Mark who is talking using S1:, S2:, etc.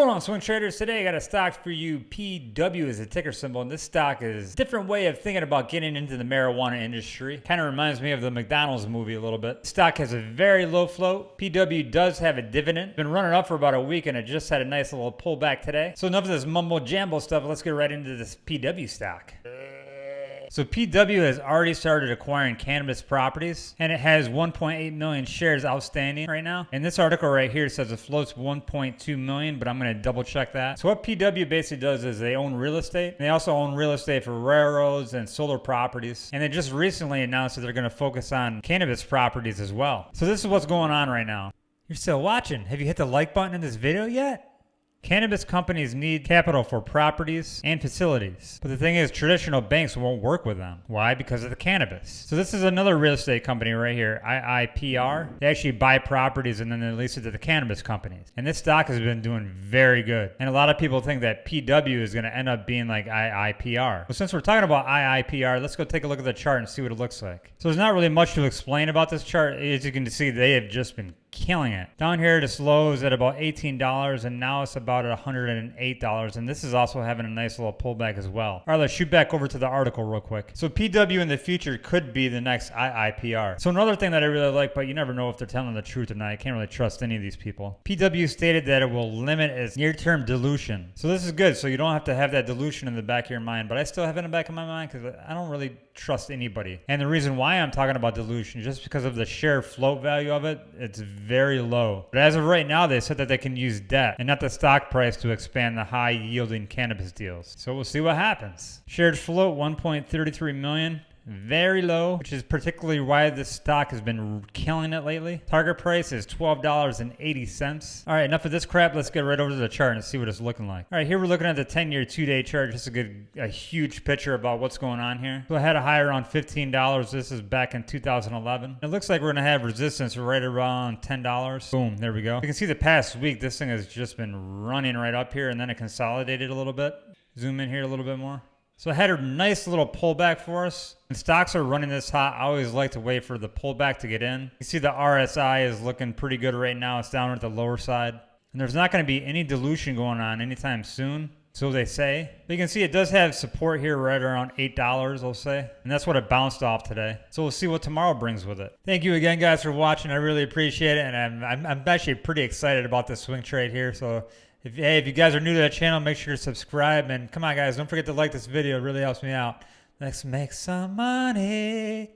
S1: going on, swing traders? Today I got a stock for you. PW is a ticker symbol, and this stock is different way of thinking about getting into the marijuana industry. Kind of reminds me of the McDonald's movie a little bit. Stock has a very low float. PW does have a dividend. Been running up for about a week, and it just had a nice little pullback today. So enough of this mumbo jumbo stuff. Let's get right into this PW stock. So PW has already started acquiring cannabis properties and it has 1.8 million shares outstanding right now. And this article right here says it floats 1.2 million, but I'm going to double check that. So what PW basically does is they own real estate. They also own real estate for railroads and solar properties. And they just recently announced that they're going to focus on cannabis properties as well. So this is what's going on right now. You're still watching. Have you hit the like button in this video yet? Cannabis companies need capital for properties and facilities. But the thing is, traditional banks won't work with them. Why? Because of the cannabis. So this is another real estate company right here, IIPR. They actually buy properties and then they lease it to the cannabis companies. And this stock has been doing very good. And a lot of people think that PW is going to end up being like IIPR. Well, since we're talking about IIPR, let's go take a look at the chart and see what it looks like. So there's not really much to explain about this chart. As you can see, they have just been killing it. Down here, this low is at about $18, and now it's about at $108, and this is also having a nice little pullback as well. All right, let's shoot back over to the article real quick. So PW in the future could be the next IIPR. So another thing that I really like, but you never know if they're telling the truth or not. I can't really trust any of these people. PW stated that it will limit its near-term dilution. So this is good. So you don't have to have that dilution in the back of your mind, but I still have it in the back of my mind because I don't really trust anybody. And the reason why I'm talking about dilution, just because of the share float value of it, it's very low. But as of right now, they said that they can use debt and not the stock price to expand the high yielding cannabis deals. So we'll see what happens. Shared float 1.33 million very low, which is particularly why this stock has been killing it lately. Target price is $12.80. All right, enough of this crap. Let's get right over to the chart and see what it's looking like. All right, here we're looking at the 10-year two-day chart. Just a good, a huge picture about what's going on here. So I had a high around $15. This is back in 2011. It looks like we're gonna have resistance right around $10. Boom, there we go. You can see the past week, this thing has just been running right up here and then it consolidated a little bit. Zoom in here a little bit more. So I had a nice little pullback for us. When stocks are running this hot, I always like to wait for the pullback to get in. You see the RSI is looking pretty good right now. It's down at the lower side. And there's not going to be any dilution going on anytime soon. So they say. But you can see it does have support here right around $8, I'll say. And that's what it bounced off today. So we'll see what tomorrow brings with it. Thank you again, guys, for watching. I really appreciate it. And I'm, I'm, I'm actually pretty excited about this swing trade here. So if, hey, if you guys are new to the channel, make sure to subscribe. And come on, guys, don't forget to like this video. It really helps me out. Let's make some money.